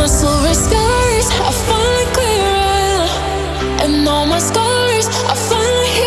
my silver skies are finally clearing, and all my scars are finally